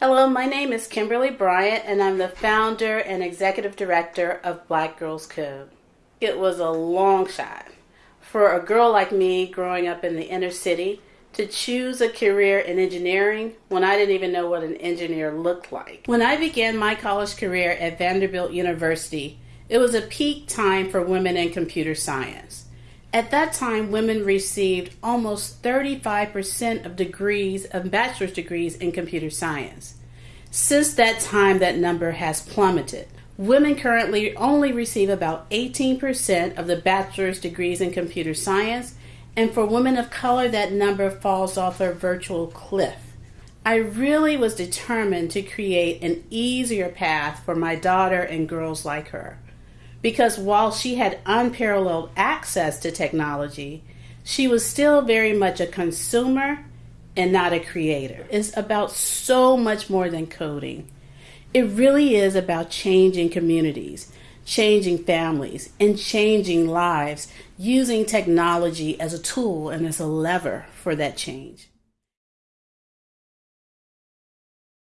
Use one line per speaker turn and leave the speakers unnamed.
Hello, my name is Kimberly Bryant, and I'm the founder and executive director of Black Girls Code. It was a long shot for a girl like me growing up in the inner city to choose a career in engineering when I didn't even know what an engineer looked like. When I began my college career at Vanderbilt University, it was a peak time for women in computer science. At that time, women received almost 35% of degrees of bachelor's degrees in computer science. Since that time, that number has plummeted. Women currently only receive about 18% of the bachelor's degrees in computer science, and for women of color, that number falls off a virtual cliff. I really was determined to create an easier path for my daughter and girls like her because while she had unparalleled access to technology, she was still very much a consumer and not a creator. It's about so much more than coding. It really is about changing communities, changing families, and changing lives using technology as a tool and as a lever for that change.